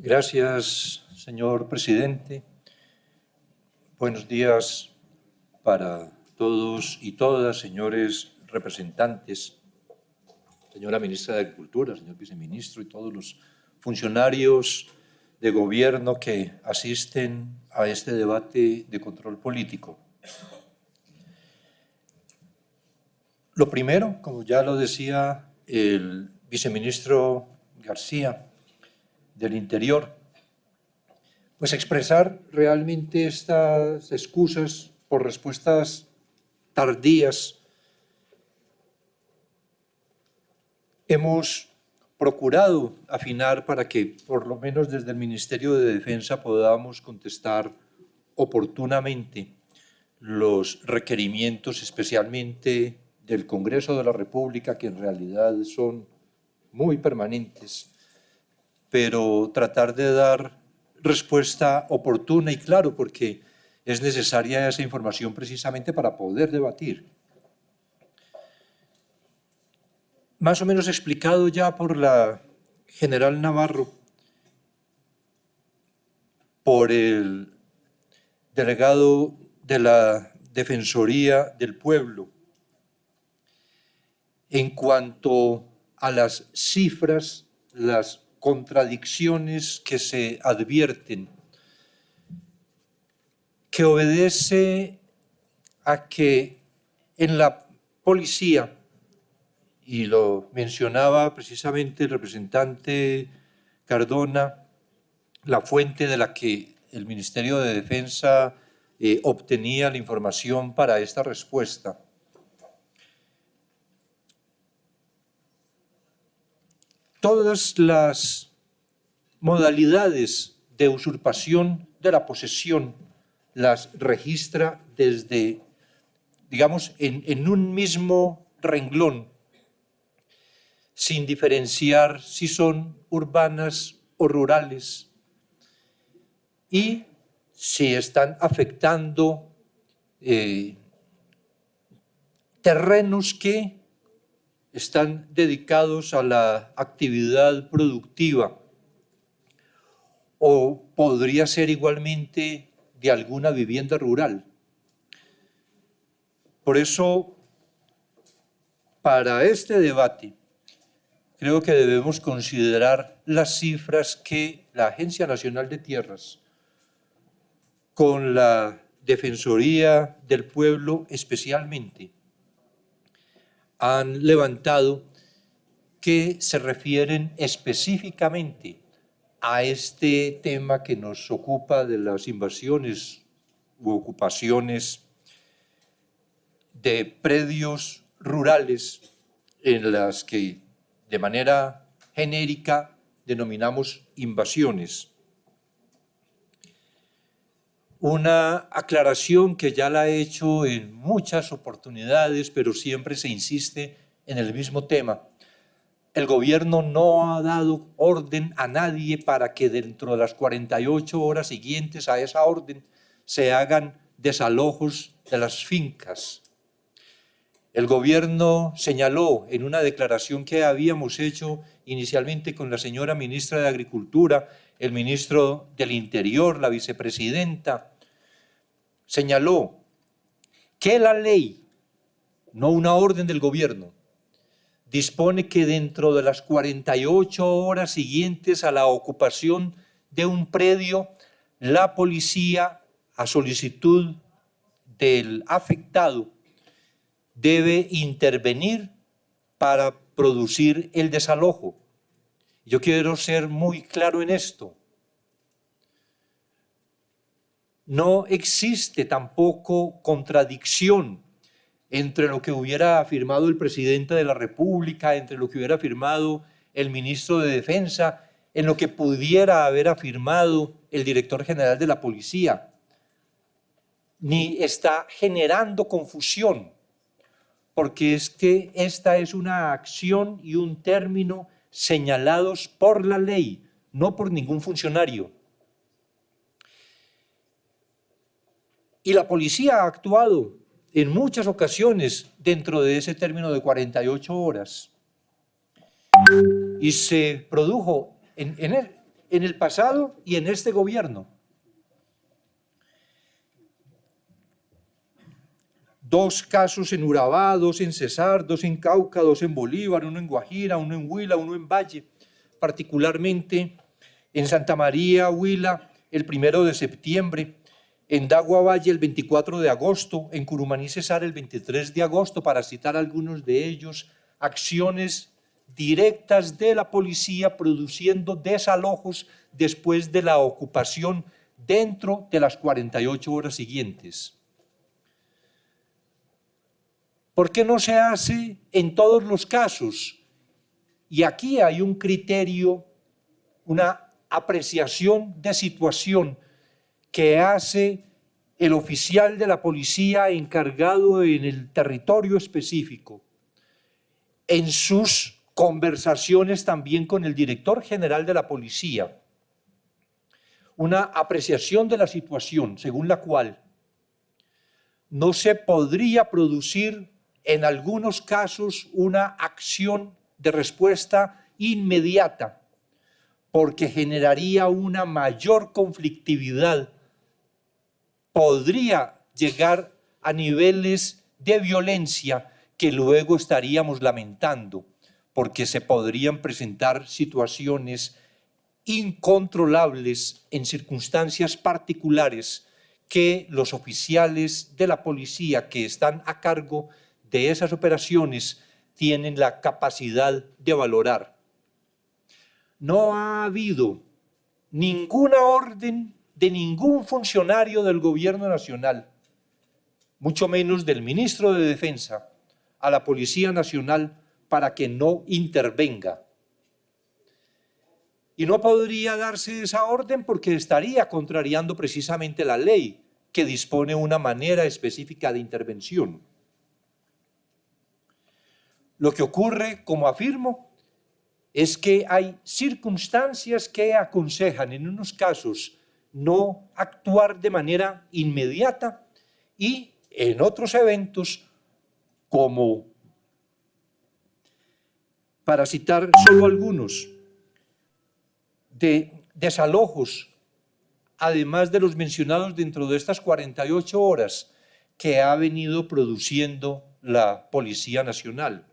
Gracias, señor presidente. Buenos días para todos y todas, señores representantes, señora ministra de Agricultura, señor viceministro y todos los funcionarios de gobierno que asisten a este debate de control político. Lo primero, como ya lo decía el viceministro García del Interior, pues expresar realmente estas excusas por respuestas tardías. Hemos procurado afinar para que, por lo menos desde el Ministerio de Defensa, podamos contestar oportunamente los requerimientos, especialmente del Congreso de la República, que en realidad son muy permanentes, pero tratar de dar respuesta oportuna y claro, porque es necesaria esa información precisamente para poder debatir. Más o menos explicado ya por la general Navarro, por el delegado de la Defensoría del Pueblo, en cuanto a las cifras, las contradicciones que se advierten, que obedece a que en la policía, y lo mencionaba precisamente el representante Cardona, la fuente de la que el Ministerio de Defensa eh, obtenía la información para esta respuesta, todas las modalidades de usurpación de la posesión las registra desde, digamos, en, un mismo renglón, sin diferenciar si son urbanas o rurales, y si están afectando eh, terrenos que están dedicados a la actividad productiva o podría ser igualmente de alguna vivienda rural. Por eso, para este debate, creo que debemos considerar las cifras que la Agencia Nacional de Tierras, con la Defensoría del Pueblo especialmente, han levantado que se refieren específicamente a este tema que nos ocupa de las invasiones u ocupaciones de predios rurales en las que de manera genérica denominamos invasiones una aclaración que ya la he hecho en muchas oportunidades, pero siempre se insiste en el mismo tema. El gobierno no ha dado orden a nadie para que dentro de las 48 horas siguientes a esa orden se hagan desalojos de las fincas. El gobierno señaló en una declaración que habíamos hecho inicialmente con la señora ministra de Agricultura el ministro del Interior, la vicepresidenta, señaló que la ley, no una orden del gobierno, dispone que dentro de las 48 horas siguientes a la ocupación de un predio, la policía, a solicitud del afectado, debe intervenir para producir el desalojo. Yo quiero ser muy claro en esto. No existe tampoco contradicción entre lo que hubiera afirmado el presidente de la República, entre lo que hubiera afirmado el ministro de Defensa, en lo que pudiera haber afirmado el director general de la policía. Ni está generando confusión, porque es que esta es una acción y un término señalados por la ley, no por ningún funcionario. Y la policía ha actuado en muchas ocasiones dentro de ese término de 48 horas. Y se produjo, en, en el pasado y en este gobierno. Dos casos en Urabá, dos en Cesar, dos en Cauca, dos en Bolívar, uno en Guajira, uno en Huila, uno en Valle, particularmente en Santa María, Huila, el primero de septiembre, en Dagua Valle el 24 de agosto, en Curumaní Cesar el 23 de agosto, para citar algunos de ellos, acciones directas de la policía produciendo desalojos después de la ocupación dentro de las 48 horas siguientes. ¿Por qué no se hace en todos los casos? Y aquí hay un criterio, una apreciación de situación que hace el oficial de la policía encargado en el territorio específico, en sus conversaciones también con el director general de la policía, una apreciación de la situación según la cual no se podría producir en algunos casos una acción de respuesta inmediata, porque generaría una mayor conflictividad, podría llegar a niveles de violencia que luego estaríamos lamentando, porque se podrían presentar situaciones incontrolables en circunstancias particulares que los oficiales de la policía que están a cargo de esas operaciones tienen la capacidad de valorar. No ha habido ninguna orden de ningún funcionario del gobierno nacional, mucho menos del ministro de Defensa, a la Policía Nacional para que no intervenga. Y no podría darse esa orden porque estaría contrariando precisamente la ley que dispone una manera específica de intervención. Lo que ocurre, como afirmo, es que hay circunstancias que aconsejan en unos casos no actuar de manera inmediata y en otros eventos, como para citar solo algunos, de desalojos, además de los mencionados dentro de estas 48 horas que ha venido produciendo la Policía Nacional.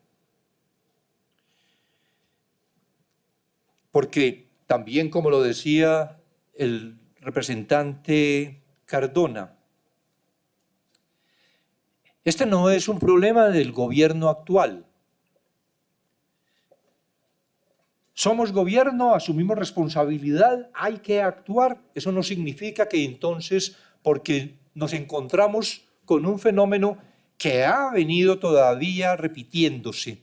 Porque también, como lo decía el representante Cardona, este no es un problema del gobierno actual. Somos gobierno, asumimos responsabilidad, hay que actuar. Eso no significa que entonces, porque nos encontramos con un fenómeno que ha venido todavía repitiéndose,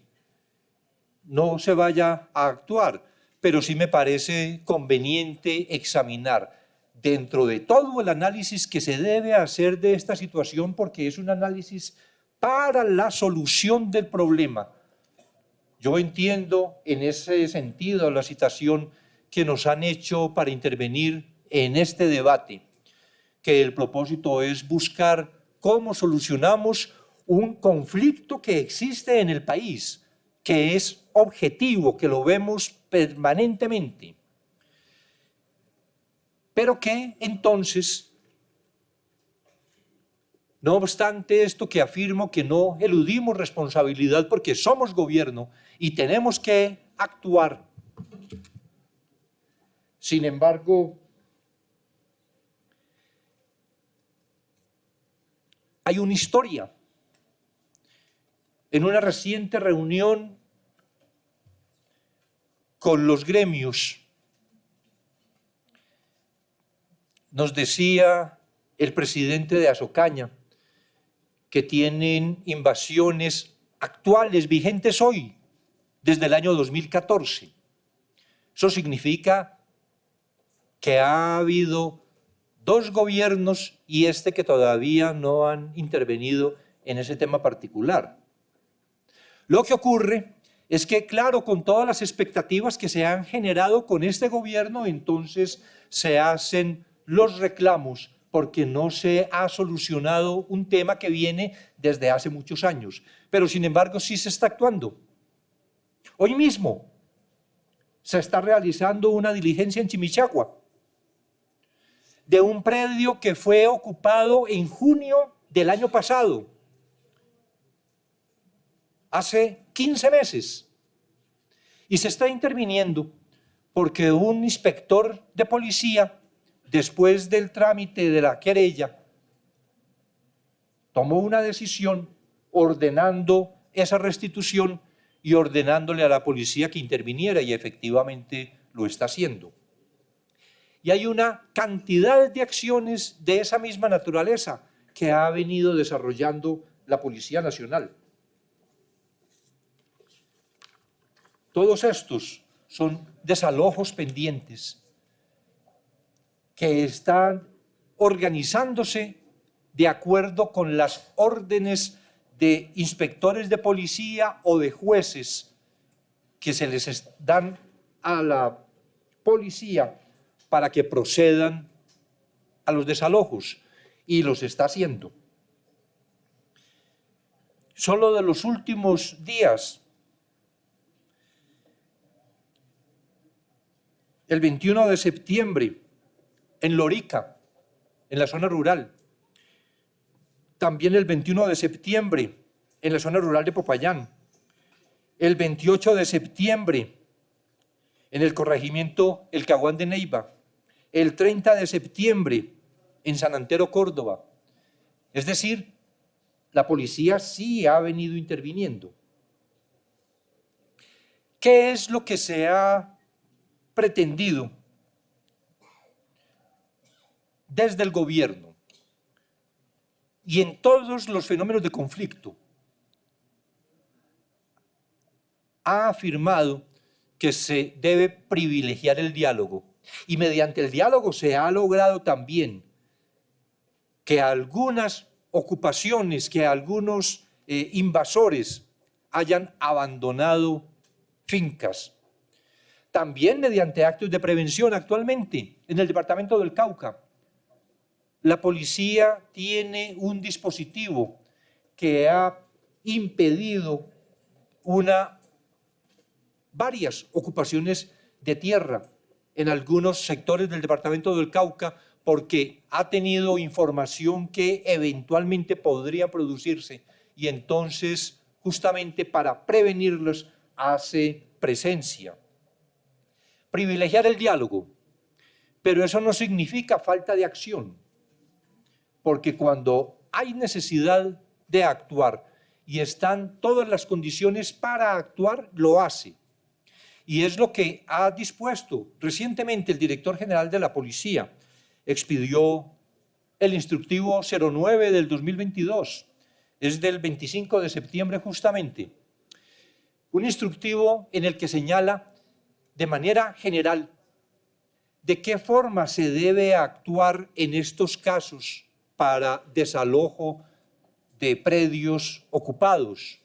no se vaya a actuar pero sí me parece conveniente examinar dentro de todo el análisis que se debe hacer de esta situación, porque es un análisis para la solución del problema. Yo entiendo en ese sentido la citación que nos han hecho para intervenir en este debate, que el propósito es buscar cómo solucionamos un conflicto que existe en el país, que es objetivo, que lo vemos permanentemente, pero que entonces, no obstante esto que afirmo que no eludimos responsabilidad porque somos gobierno y tenemos que actuar, sin embargo, hay una historia en una reciente reunión con los gremios, nos decía el presidente de Azocaña que tienen invasiones actuales, vigentes hoy, desde el año 2014. Eso significa que ha habido dos gobiernos y este que todavía no han intervenido en ese tema particular. Lo que ocurre es que, claro, con todas las expectativas que se han generado con este gobierno, entonces se hacen los reclamos porque no se ha solucionado un tema que viene desde hace muchos años. Pero, sin embargo, sí se está actuando. Hoy mismo, se está realizando una diligencia en Chimichagua de un predio que fue ocupado en junio del año pasado, hace 15 meses, y se está interviniendo porque un inspector de policía, después del trámite de la querella, tomó una decisión ordenando esa restitución y ordenándole a la policía que interviniera y efectivamente lo está haciendo. Y hay una cantidad de acciones de esa misma naturaleza que ha venido desarrollando la Policía Nacional. Todos estos son desalojos pendientes que están organizándose de acuerdo con las órdenes de inspectores de policía o de jueces que se les dan a la policía para que procedan a los desalojos y los está haciendo. Solo de los últimos días, el 21 de septiembre, en Lorica, en la zona rural, también el 21 de septiembre en la zona rural de Popayán, el 28 de septiembre en el corregimiento El Caguán de Neiva, el 30 de septiembre en San Antero, Córdoba. Es decir, la policía sí ha venido interviniendo. ¿Qué es lo que se ha pretendido desde el gobierno? y en todos los fenómenos de conflicto. Ha afirmado que se debe privilegiar el diálogo y mediante el diálogo se ha logrado también que algunas ocupaciones, que algunos eh, invasores hayan abandonado fincas. También mediante actos de prevención actualmente en el departamento del Cauca la policía tiene un dispositivo que ha impedido una, varias ocupaciones de tierra en algunos sectores del departamento del Cauca porque ha tenido información que eventualmente podría producirse y entonces justamente para prevenirlos hace presencia. Privilegiar el diálogo, pero eso no significa falta de acción porque cuando hay necesidad de actuar y están todas las condiciones para actuar, lo hace. Y es lo que ha dispuesto recientemente el director general de la policía. Expidió el instructivo 09 del 2022, es del 25 de septiembre justamente. Un instructivo en el que señala de manera general de qué forma se debe actuar en estos casos para desalojo de predios ocupados.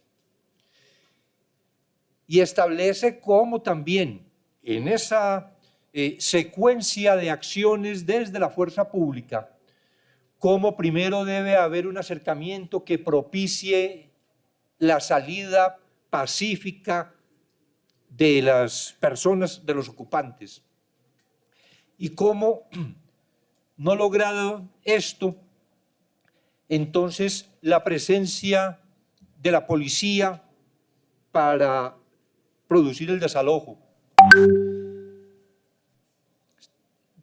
Y establece cómo también en esa eh, secuencia de acciones desde la fuerza pública, cómo primero debe haber un acercamiento que propicie la salida pacífica de las personas, de los ocupantes. Y cómo, no logrado esto, entonces la presencia de la policía para producir el desalojo,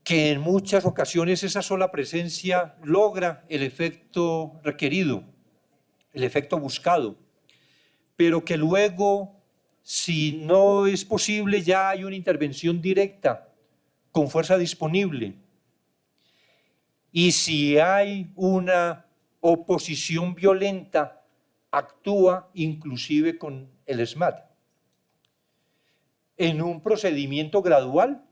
que en muchas ocasiones esa sola presencia logra el efecto requerido, el efecto buscado, pero que luego, si no es posible, ya hay una intervención directa, con fuerza disponible. Y si hay una oposición violenta actúa inclusive con el SMAT en un procedimiento gradual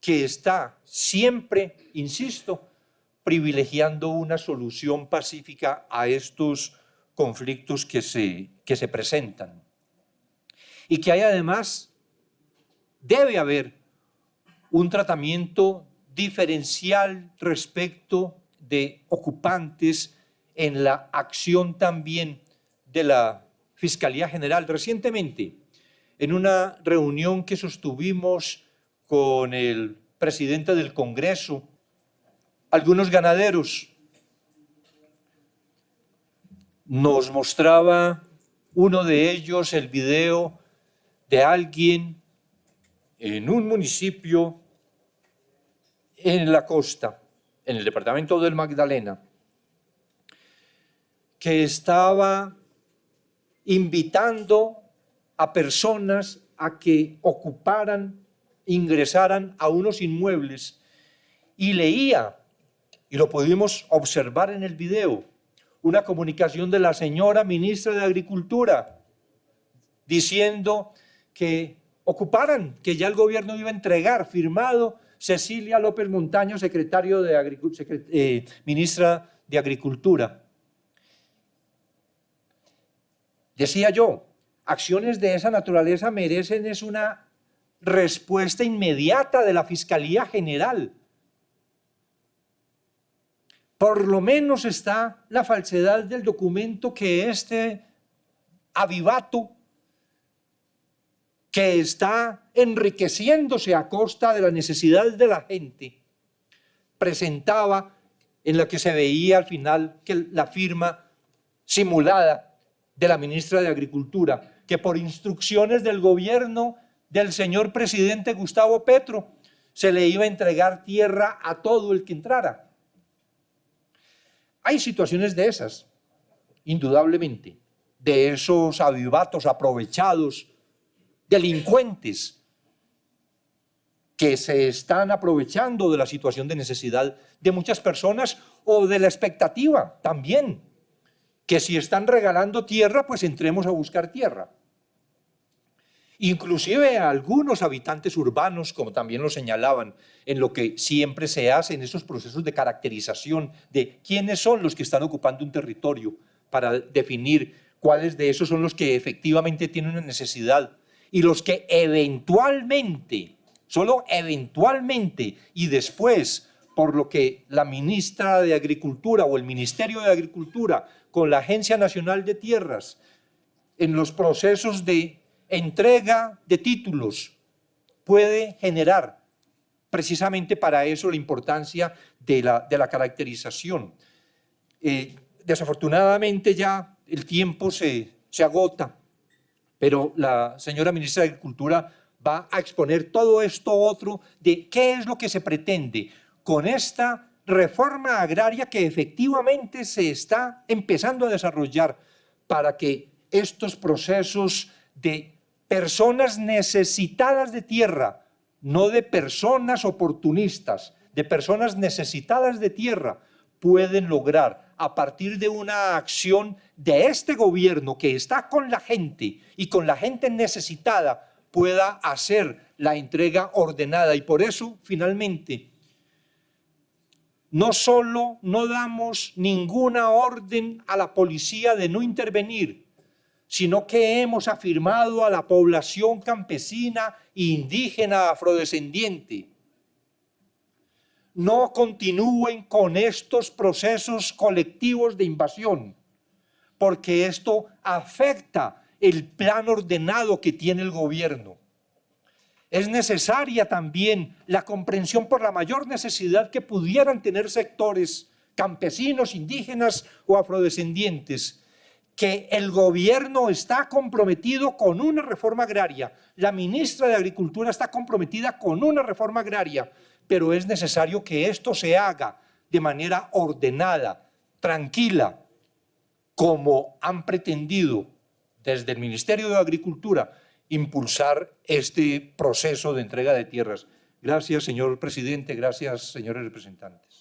que está siempre, insisto, privilegiando una solución pacífica a estos conflictos que se, que se presentan. Y que hay además, debe haber un tratamiento diferencial respecto de ocupantes en la acción también de la Fiscalía General. Recientemente, en una reunión que sostuvimos con el presidente del Congreso, algunos ganaderos. Nos mostraba uno de ellos el video de alguien en un municipio en la costa, en el departamento del Magdalena, que estaba invitando a personas a que ocuparan, ingresaran a unos inmuebles y leía, y lo pudimos observar en el video, una comunicación de la señora ministra de Agricultura diciendo que ocuparan, que ya el gobierno iba a entregar, firmado Cecilia López Montaño, secretario de eh, ministra de Agricultura. Decía yo, acciones de esa naturaleza merecen es una respuesta inmediata de la Fiscalía General. Por lo menos está la falsedad del documento que este avivato, que está enriqueciéndose a costa de la necesidad de la gente, presentaba en la que se veía al final que la firma simulada de la ministra de Agricultura que por instrucciones del gobierno del señor presidente Gustavo Petro se le iba a entregar tierra a todo el que entrara. Hay situaciones de esas, indudablemente, de esos avivatos aprovechados, delincuentes, que se están aprovechando de la situación de necesidad de muchas personas o de la expectativa también que si están regalando tierra, pues entremos a buscar tierra. Inclusive a algunos habitantes urbanos, como también lo señalaban, en lo que siempre se hace en esos procesos de caracterización de quiénes son los que están ocupando un territorio para definir cuáles de esos son los que efectivamente tienen una necesidad y los que eventualmente, solo eventualmente y después, por lo que la ministra de Agricultura o el Ministerio de Agricultura con la Agencia Nacional de Tierras en los procesos de entrega de títulos puede generar precisamente para eso la importancia de la, caracterización. Eh, desafortunadamente ya el tiempo se agota, pero la señora ministra de Agricultura va a exponer todo esto otro de qué es lo que se pretende con esta reforma agraria que efectivamente se está empezando a desarrollar para que estos procesos de personas necesitadas de tierra, no de personas oportunistas, de personas necesitadas de tierra, pueden lograr a partir de una acción de este gobierno que está con la gente y con la gente necesitada, pueda hacer la entrega ordenada. Y por eso, finalmente, no solo no damos ninguna orden a la policía de no intervenir, sino que hemos afirmado a la población campesina indígena afrodescendiente, no continúen con estos procesos colectivos de invasión, porque esto afecta el plan ordenado que tiene el gobierno. Es necesaria también la comprensión por la mayor necesidad que pudieran tener sectores campesinos, indígenas o afrodescendientes, que el gobierno está comprometido con una reforma agraria, la ministra de Agricultura está comprometida con una reforma agraria, pero es necesario que esto se haga de manera ordenada, tranquila, como han pretendido desde el Ministerio de Agricultura impulsar este proceso de entrega de tierras. Gracias, señor presidente. Gracias, señores representantes.